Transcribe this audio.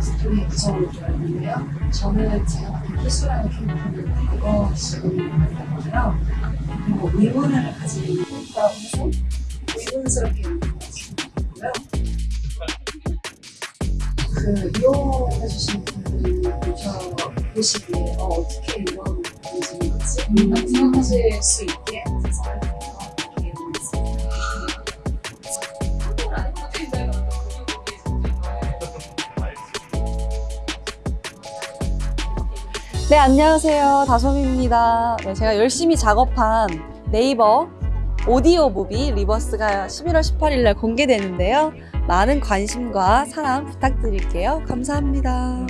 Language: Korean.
스토리 구성을 들었는데요. 저는 제가 맡은 희수라는 캐릭터는 과거 시간이었거든요. 그리고 의문을 가진 있다고 해서 의문스럽게 느껴지고요. 그 이용해 주신 분들이 보시기에 어, 어떻게 이런 있지? 라고 생각하실 수 있게 네, 안녕하세요. 다솜입니다. 네, 제가 열심히 작업한 네이버 오디오 movie Reverse가 11월 18일 날 공개되는데요. 많은 관심과 사랑 부탁드릴게요. 감사합니다.